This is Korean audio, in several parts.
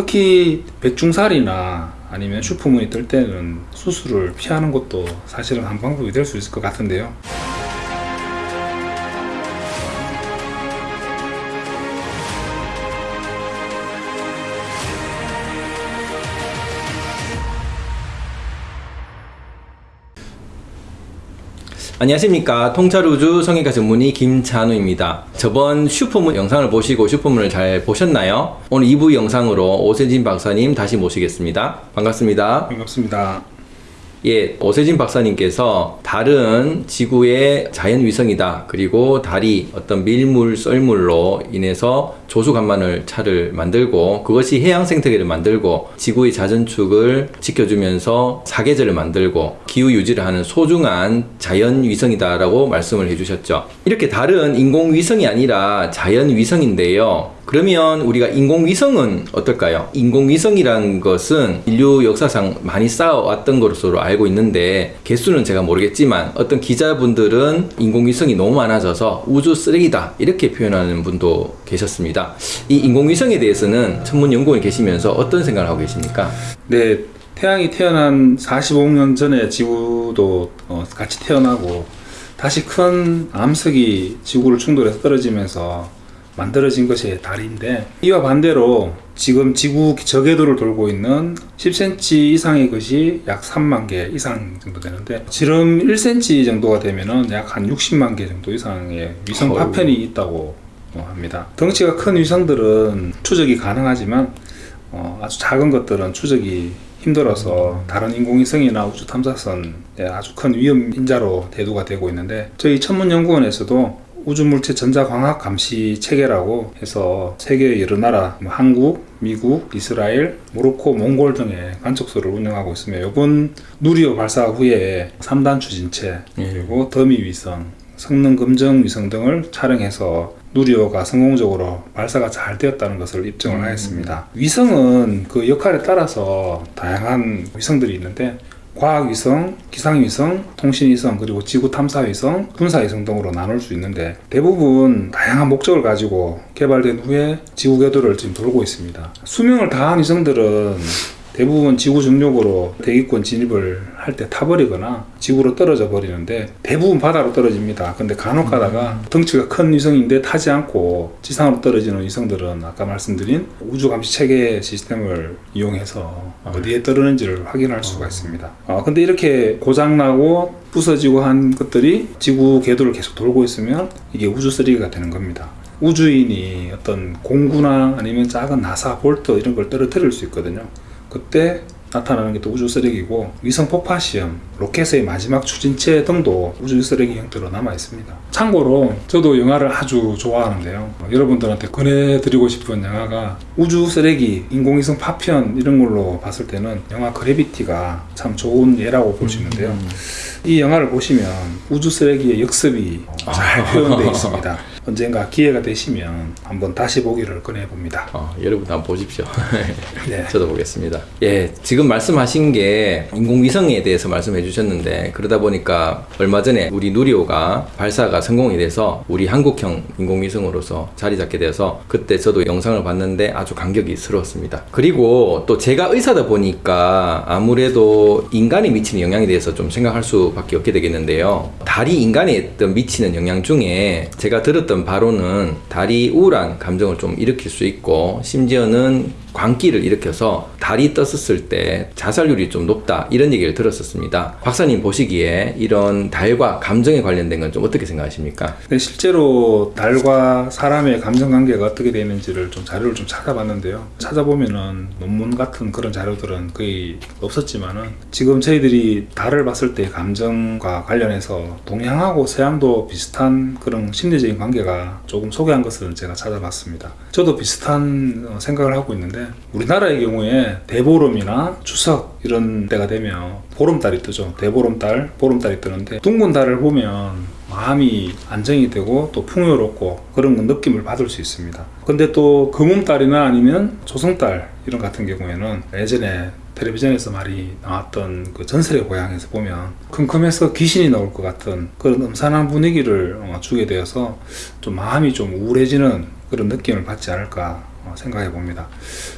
특히 백중살이나 아니면 슈퍼문이 뜰 때는 수술을 피하는 것도 사실은 한 방법이 될 수 있을 것 같은데요. 안녕하십니까 통찰우주 성형외과 전문의 김찬우입니다 저번 슈퍼문 영상을 보시고 슈퍼문을 잘 보셨나요? 오늘 2부 영상으로 오세진 박사님 다시 모시겠습니다 반갑습니다 반갑습니다. 예, 오세진 박사님께서 달은 지구의 자연 위성이다. 그리고 달이 어떤 밀물, 썰물로 인해서 조수간만을 차를 만들고 그것이 해양 생태계를 만들고 지구의 자전축을 지켜주면서 사계절을 만들고 기후 유지를 하는 소중한 자연 위성이다 라고 말씀을 해주셨죠. 이렇게 달은 인공 위성이 아니라 자연 위성인데요. 그러면 우리가 인공위성은 어떨까요? 인공위성이란 것은 인류 역사상 많이 쌓아왔던 것으로 알고 있는데 개수는 제가 모르겠지만 어떤 기자분들은 인공위성이 너무 많아져서 우주 쓰레기다 이렇게 표현하는 분도 계셨습니다. 이 인공위성에 대해서는 전문 연구원에 계시면서 어떤 생각을 하고 계십니까? 네, 태양이 태어난 45억 년 전에 지구도 어, 같이 태어나고 다시 큰 암석이 지구를 충돌해서 떨어지면서 만들어진 것이 달인데 이와 반대로 지금 지구 저궤도를 돌고 있는 10cm 이상의 것이 약 3만 개 이상 정도 되는데 지름 1cm 정도가 되면은 약한 60만 개 정도 이상의 위성. 파편이 있다고 어, 합니다. 덩치가 큰 위성들은 추적이 가능하지만 어, 아주 작은 것들은 추적이 힘들어서 다른 인공위성이나 우주 탐사선에 아주 큰 위험 인자로 대두가 되고 있는데 저희 천문연구원에서도 우주물체 전자광학 감시 체계라고 해서 세계 여러 나라 뭐 한국, 미국, 이스라엘, 모로코, 몽골 등의 관측소를 운영하고 있으며 이번 누리호 발사 후에 3단 추진체 그리고 더미 위성, 성능 검정 위성 등을 촬영해서 누리호가 성공적으로 발사가 잘 되었다는 것을 입증을 하였습니다. 위성은 그 역할에 따라서 다양한 위성들이 있는데 과학위성, 기상위성, 통신위성, 그리고 지구탐사위성, 군사위성 등으로 나눌 수 있는데 대부분 다양한 목적을 가지고 개발된 후에 지구 궤도를 지금 돌고 있습니다. 수명을 다한 위성들은 대부분 지구 중력으로 대기권 진입을 할 때 타버리거나 지구로 떨어져 버리는데 대부분 바다로 떨어집니다. 근데 간혹 가다가 덩치가 큰 위성인데 타지 않고 지상으로 떨어지는 위성들은 아까 말씀드린 우주 감시 체계 시스템을 이용해서 어디에 떨어지는지를 확인할 수가 있습니다. 어, 근데 이렇게 고장나고 부서지고 한 것들이 지구 궤도를 계속 돌고 있으면 이게 우주 쓰레기가 되는 겁니다. 우주인이 어떤 공구나 아니면 작은 나사, 볼트 이런 걸 떨어뜨릴 수 있거든요. 그때 나타나는 게 또 우주 쓰레기고 위성 폭파 시험, 로켓의 마지막 추진체 등도 우주 쓰레기 형태로 남아 있습니다. 참고로 저도 영화를 아주 좋아하는데요. 여러분들한테 권해드리고 싶은 영화가 우주 쓰레기, 인공위성 파편 이런 걸로 봤을 때는 영화 그래비티가 참 좋은 예라고 볼 수 있는데요. 이 영화를 보시면 우주 쓰레기의 역습이 잘 표현되어 있습니다. 언젠가 기회가 되시면 한번 다시 보기를 권해봅니다. 어, 여러분도 한번 보십시오. 네. 저도 보겠습니다. 예, 지금 말씀하신 게 인공위성에 대해서 말씀해 주셨는데 그러다 보니까 얼마 전에 우리 누리호가 발사가 성공이 돼서 우리 한국형 인공위성으로서 자리 잡게 돼서 그때 저도 영상을 봤는데 아주 감격이 스러웠습니다. 그리고 또 제가 의사다 보니까 아무래도 인간이 미치는 영향에 대해서 좀 생각할 수밖에 없게 되겠는데요. 달이 인간에 미치는 영향 중에 제가 들었던 바로는 달이 우울한 감정을 좀 일으킬 수 있고 심지어는 광기를 일으켜서 달이 떴었을 때 자살률이 좀 높다 이런 얘기를 들었었습니다. 박사님 보시기에 이런 달과 감정에 관련된 건 좀 어떻게 생각하십니까? 근데 실제로 달과 사람의 감정 관계가 어떻게 되는지를 좀 자료를 좀 찾아봤는데요. 찾아보면은 논문 같은 그런 자료들은 거의 없었지만은 지금 저희들이 달을 봤을 때 감정과 관련해서 동양하고 서양도 비슷한 그런 심리적인 관계 가 조금 소개한 것을 제가 찾아봤습니다. 저도 비슷한 어, 생각을 하고 있는데 우리나라의 경우에 대보름이나 추석 이런 때가 되면 보름달이 뜨죠. 대보름달, 보름달이 뜨는데 둥근 달을 보면 마음이 안정이 되고 또 풍요롭고 그런 느낌을 받을 수 있습니다. 근데 또 금음달이나 아니면 조성달 이런 같은 경우에는 예전에 텔레비전에서 많이 나왔던 그 전설의 고향에서 보면 컴컴해서 귀신이 나올 것 같은 그런 음산한 분위기를 어, 주게 되어서 좀 마음이 좀 우울해지는 그런 느낌을 받지 않을까 어, 생각해 봅니다.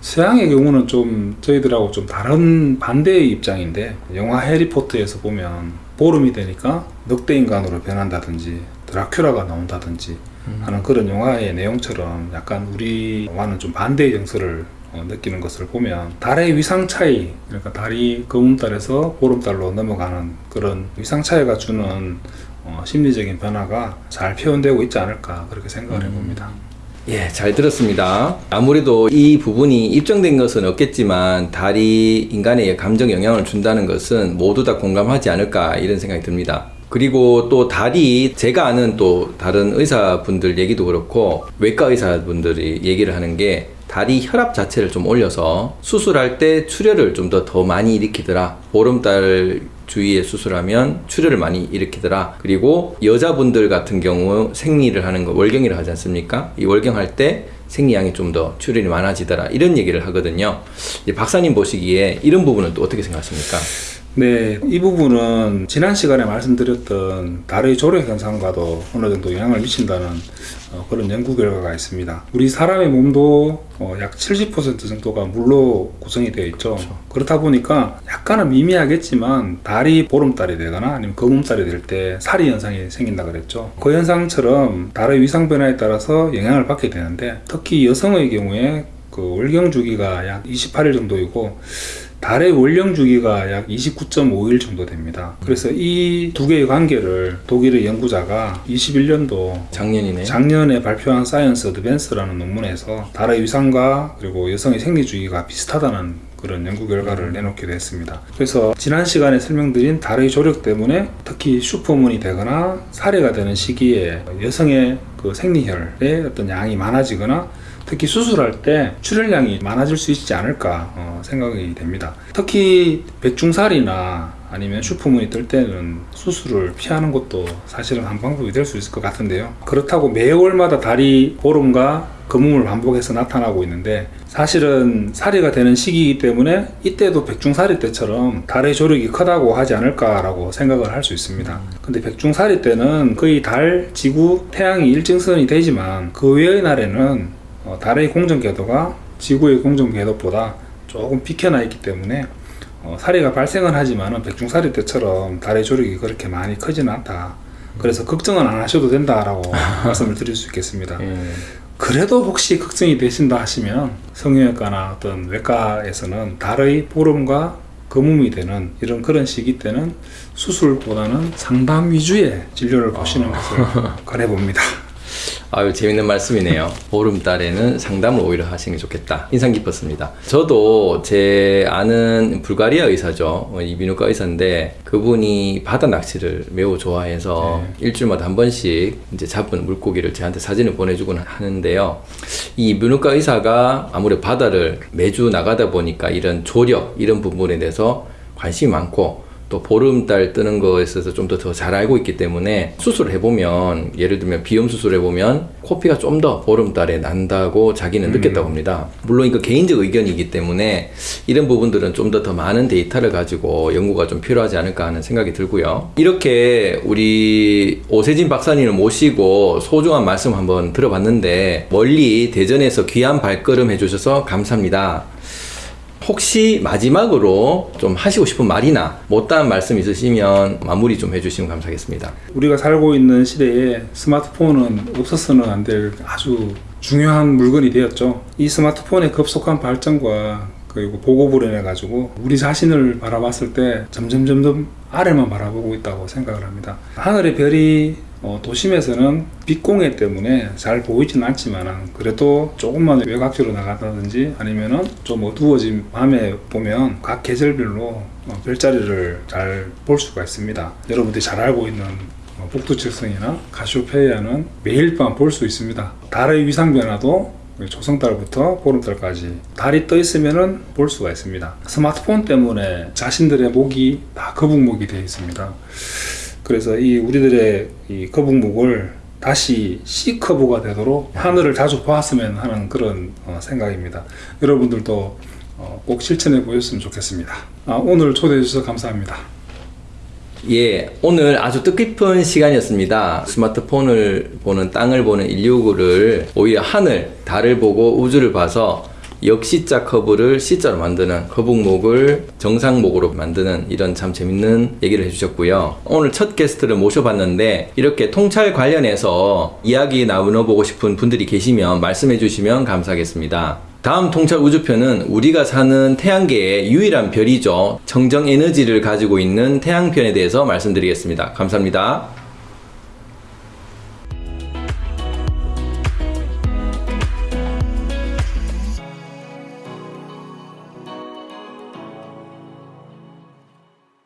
서양의 경우는 좀 저희들하고 좀 다른 반대의 입장인데 영화 해리포터에서 보면 보름이 되니까 늑대 인간으로 변한다든지 드라큘라가 나온다든지 하는 그런 영화의 내용처럼 약간 우리와는 좀 반대의 정서를 어, 느끼는 것을 보면 달의 위상 차이 그러니까 달이 검은달에서 보름달로 넘어가는 그런 위상 차이가 주는 어, 심리적인 변화가 잘 표현되고 있지 않을까 그렇게 생각을 해봅니다. 예, 잘 들었습니다. 아무래도 이 부분이 입증된 것은 없겠지만 달이 인간의 감정 영향을 준다는 것은 모두 다 공감하지 않을까 이런 생각이 듭니다. 그리고 또 달이 제가 아는 또 다른 의사분들 얘기도 그렇고 외과 의사분들이 얘기를 하는 게 달이 혈압 자체를 좀 올려서 수술할 때 출혈을 좀 더 더 많이 일으키더라. 보름달 주위에 수술하면 출혈을 많이 일으키더라. 그리고 여자분들 같은 경우 생리를 하는 거 월경이라 하지 않습니까? 이 월경할 때 생리량이 좀 더 출혈이 많아지더라. 이런 얘기를 하거든요. 박사님 보시기에 이런 부분은 또 어떻게 생각하십니까? 네, 이 부분은 지난 시간에 말씀드렸던 달의 조력 현상과도 어느 정도 영향을 미친다는 어, 그런 연구 결과가 있습니다. 우리 사람의 몸도 어, 약 70% 정도가 물로 구성이 되어 있죠. 그렇다 보니까 약간은 미미하겠지만 달이 보름달이 되거나 아니면 거름달이 될때 사리 현상이 생긴다 그랬죠. 그 현상처럼 달의 위상 변화에 따라서 영향을 받게 되는데 특히 여성의 경우에 그 월경 주기가 약 28일 정도이고 달의 월령 주기가 약 29.5일 정도 됩니다. 그래서 이 두 개의 관계를 독일의 연구자가 21년도 작년이네. 작년에 발표한 사이언스 어드밴스라는 논문에서 달의 위상과 그리고 여성의 생리 주기가 비슷하다는 그런 연구 결과를 내놓게 됐습니다. 그래서 지난 시간에 설명드린 달의 조력 때문에 특히 슈퍼문이 되거나 사리가 되는 시기에 여성의 그 생리혈의 어떤 양이 많아지거나 특히 수술할 때 출혈량이 많아질 수 있지 않을까 어, 생각이 됩니다. 특히 백중살이나 아니면 슈퍼문이 뜰 때는 수술을 피하는 것도 사실은 한 방법이 될 수 있을 것 같은데요. 그렇다고 매월마다 다리 보름과 거품을 반복해서 나타나고 있는데 사실은 살이가 되는 시기이기 때문에 이때도 백중살이 때처럼 달의 조력이 크다고 하지 않을까라고 생각을 할 수 있습니다. 근데 백중살이 때는 거의 달, 지구, 태양이 일정선이 되지만 그 외의 날에는 어, 달의 공정 궤도가 지구의 공정 궤도보다 조금 비켜나 있기 때문에 어, 사리가 발생은 하지만은 백중사리 때처럼 달의 조력이 그렇게 많이 크지는 않다. 그래서 걱정은 안 하셔도 된다라고 말씀을 드릴 수 있겠습니다. 예. 그래도 혹시 걱정이 되신다 하시면 성형외과나 어떤 외과에서는 달의 보름과 거품이 되는 이런 그런 시기 때는 수술보다는 상담 위주의 진료를 보시는 것을 권해봅니다. 아유 재밌는 말씀이네요. 보름달에는 상담을 오히려 하시는 게 좋겠다. 인상 깊었습니다. 저도 제 아는 불가리아 의사죠. 어, 이비인후과 의사인데 그분이 바다 낚시를 매우 좋아해서 일주일마다 한 번씩 이제 잡은 물고기를 저한테 사진을 보내주곤 하는데요. 이 이비인후과 의사가 아무래도 바다를 매주 나가다 보니까 이런 조력 이런 부분에 대해서 관심이 많고 또 보름달 뜨는 거에 있어서 좀더더잘 알고 있기 때문에 수술을 해보면 예를 들면 비염 수술을 해보면 코피가 좀 더 보름달에 난다고 자기는 느꼈다고 합니다. 물론 이거 개인적 의견이기 때문에 이런 부분들은 좀 더 더 많은 데이터를 가지고 연구가 좀 필요하지 않을까 하는 생각이 들고요. 이렇게 우리 오세진 박사님을 모시고 소중한 말씀 한번 들어봤는데 멀리 대전에서 귀한 발걸음 해주셔서 감사합니다. 혹시 마지막으로 좀 하시고 싶은 말이나 못다한 말씀 있으시면 마무리 좀 해주시면 감사하겠습니다. 우리가 살고 있는 시대에 스마트폰은 없어서는 안 될 아주 중요한 물건이 되었죠. 이 스마트폰의 급속한 발전과 그리고 인해 가지고 우리 자신을 바라봤을 때 점점 점점 아래만 바라보고 있다고 생각을 합니다. 하늘의 별이 어, 도심에서는 빛공해 때문에 잘 보이진 않지만 그래도 조금만 외곽지로 나간다든지 아니면은 좀 어두워진 밤에 보면 각 계절별로 어, 별자리를 잘 볼 수가 있습니다. 여러분들이 잘 알고 있는 어, 북두칠성이나 가시오페이아는 매일 밤 볼 수 있습니다. 달의 위상 변화도 조성달부터 보름달까지 달이 떠 있으면은 볼 수가 있습니다. 스마트폰 때문에 자신들의 목이 다 거북목이 되어 있습니다. 그래서 이 우리들의 이 거북목을 다시 C 커브가 되도록 하늘을 자주 보았으면 하는 그런 어, 생각입니다. 여러분들도 어, 꼭 실천해 보셨으면 좋겠습니다. 아, 오늘 초대해 주셔서 감사합니다. 예, 오늘 아주 뜻깊은 시간이었습니다. 스마트폰을 보는 땅을 보는 인류를 오히려 하늘, 달을 보고 우주를 봐서 역시자 커브를 C자로 만드는 거북목을 정상목으로 만드는 이런 참 재밌는 얘기를 해주셨고요. 오늘 첫 게스트를 모셔봤는데 이렇게 통찰 관련해서 이야기 나눠보고 싶은 분들이 계시면 말씀해 주시면 감사하겠습니다. 다음 통찰 우주편은 우리가 사는 태양계의 유일한 별이죠. 청정 에너지를 가지고 있는 태양편에 대해서 말씀드리겠습니다. 감사합니다.